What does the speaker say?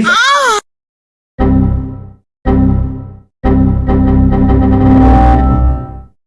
Ah!